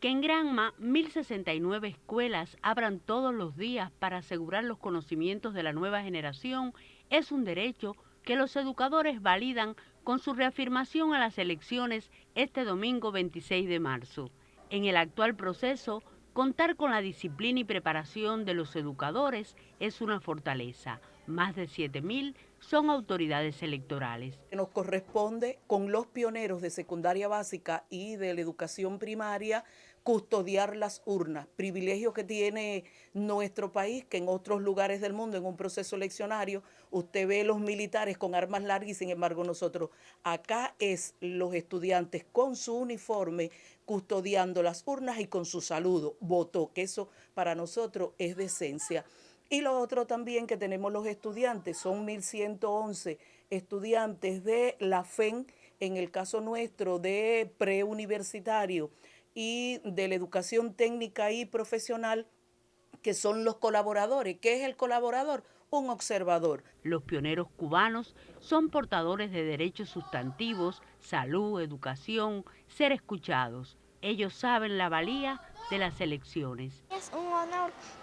Que en Granma, 1.069 escuelas abran todos los días para asegurar los conocimientos de la nueva generación es un derecho que los educadores validan con su reafirmación a las elecciones este domingo 26 de marzo. En el actual proceso, contar con la disciplina y preparación de los educadores es una fortaleza. Más de 7.000 son autoridades electorales. Nos corresponde con los pioneros de secundaria básica y de la educación primaria custodiar las urnas, privilegio que tiene nuestro país, que en otros lugares del mundo, en un proceso eleccionario, usted ve los militares con armas largas y sin embargo nosotros, acá es los estudiantes con su uniforme custodiando las urnas y con su saludo, voto, que eso para nosotros es de esencia. Y lo otro también que tenemos los estudiantes, son 1.111 estudiantes de la FEN, en el caso nuestro de preuniversitario, y de la educación técnica y profesional, que son los colaboradores. ¿Qué es el colaborador? Un observador. Los pioneros cubanos son portadores de derechos sustantivos, salud, educación, ser escuchados. Ellos saben la valía de las elecciones.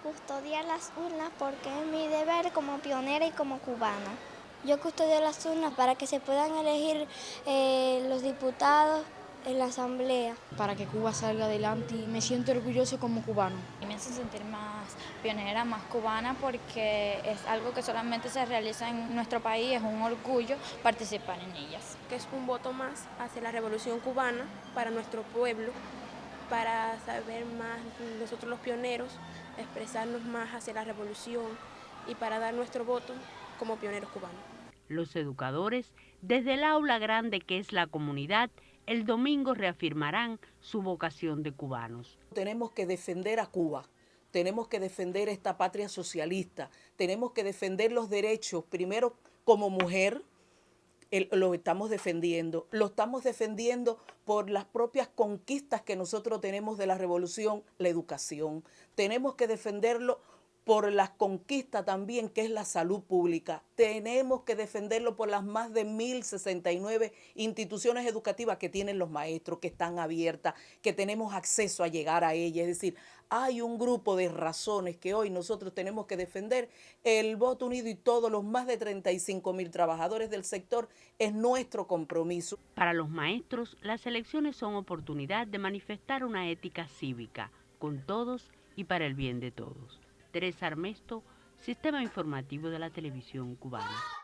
Custodiar las urnas porque es mi deber como pionera y como cubana. Yo custodio las urnas para que se puedan elegir eh, los diputados, en la asamblea. Para que Cuba salga adelante y me siento orgulloso como cubano. Y me hace sentir más pionera, más cubana porque es algo que solamente se realiza en nuestro país, es un orgullo participar en ellas. Que es un voto más hacia la revolución cubana para nuestro pueblo, para saber más nosotros los pioneros, expresarnos más hacia la revolución y para dar nuestro voto como pioneros cubanos. Los educadores, desde el aula grande que es la comunidad, el domingo reafirmarán su vocación de cubanos. Tenemos que defender a Cuba, tenemos que defender esta patria socialista, tenemos que defender los derechos, primero como mujer, lo estamos defendiendo, lo estamos defendiendo por las propias conquistas que nosotros tenemos de la revolución, la educación. Tenemos que defenderlo por la conquista también que es la salud pública. Tenemos que defenderlo por las más de 1.069 instituciones educativas que tienen los maestros, que están abiertas, que tenemos acceso a llegar a ellas. Es decir, hay un grupo de razones que hoy nosotros tenemos que defender. El voto unido y todos los más de 35 mil trabajadores del sector es nuestro compromiso. Para los maestros, las elecciones son oportunidad de manifestar una ética cívica con todos y para el bien de todos. Teresa Armesto, Sistema Informativo de la Televisión Cubana.